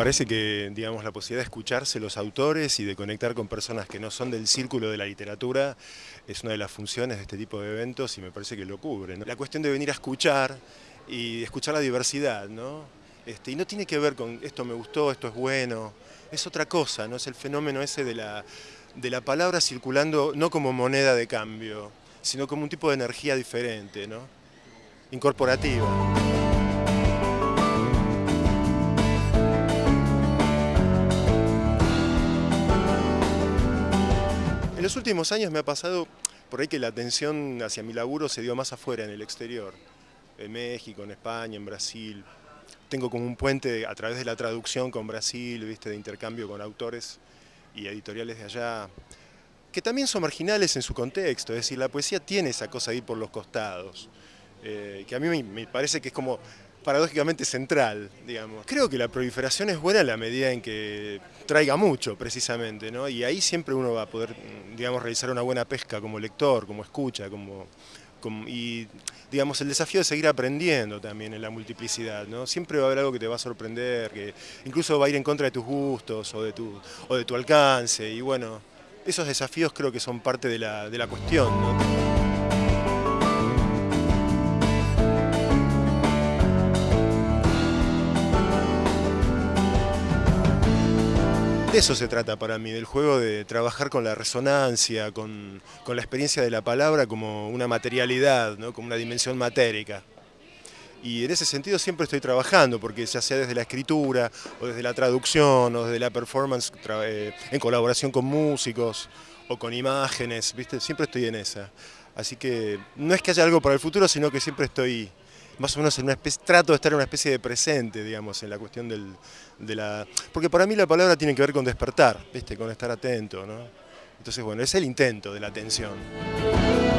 parece que, digamos, la posibilidad de escucharse los autores y de conectar con personas que no son del círculo de la literatura es una de las funciones de este tipo de eventos y me parece que lo cubre. La cuestión de venir a escuchar y escuchar la diversidad, ¿no? Este, y no tiene que ver con esto me gustó, esto es bueno, es otra cosa, ¿no? Es el fenómeno ese de la, de la palabra circulando no como moneda de cambio, sino como un tipo de energía diferente, ¿no? Incorporativa. En los últimos años me ha pasado por ahí que la atención hacia mi laburo se dio más afuera, en el exterior. En México, en España, en Brasil. Tengo como un puente a través de la traducción con Brasil, ¿viste? de intercambio con autores y editoriales de allá, que también son marginales en su contexto, es decir, la poesía tiene esa cosa ahí por los costados, eh, que a mí me parece que es como paradójicamente central, digamos. Creo que la proliferación es buena en la medida en que traiga mucho, precisamente, ¿no? Y ahí siempre uno va a poder, digamos, realizar una buena pesca como lector, como escucha, como, y, digamos, el desafío de seguir aprendiendo también en la multiplicidad, ¿no? Siempre va a haber algo que te va a sorprender, que incluso va a ir en contra de tus gustos o de tu, o de tu alcance, y bueno, esos desafíos creo que son parte de la, de la cuestión, ¿no? De eso se trata para mí, del juego de trabajar con la resonancia, con, la experiencia de la palabra como una materialidad, ¿no? como una dimensión matérica. Y en ese sentido siempre estoy trabajando, porque ya sea desde la escritura, o desde la traducción, o desde la performance, eh, en colaboración con músicos, o con imágenes, ¿viste? siempre estoy en esa. Así que no es que haya algo para el futuro, sino que siempre estoy más o menos en una especie, trato de estar en una especie de presente, digamos, en la cuestión del, de la... Porque para mí la palabra tiene que ver con despertar, ¿viste? con estar atento, ¿no? Entonces, bueno, es el intento de la atención.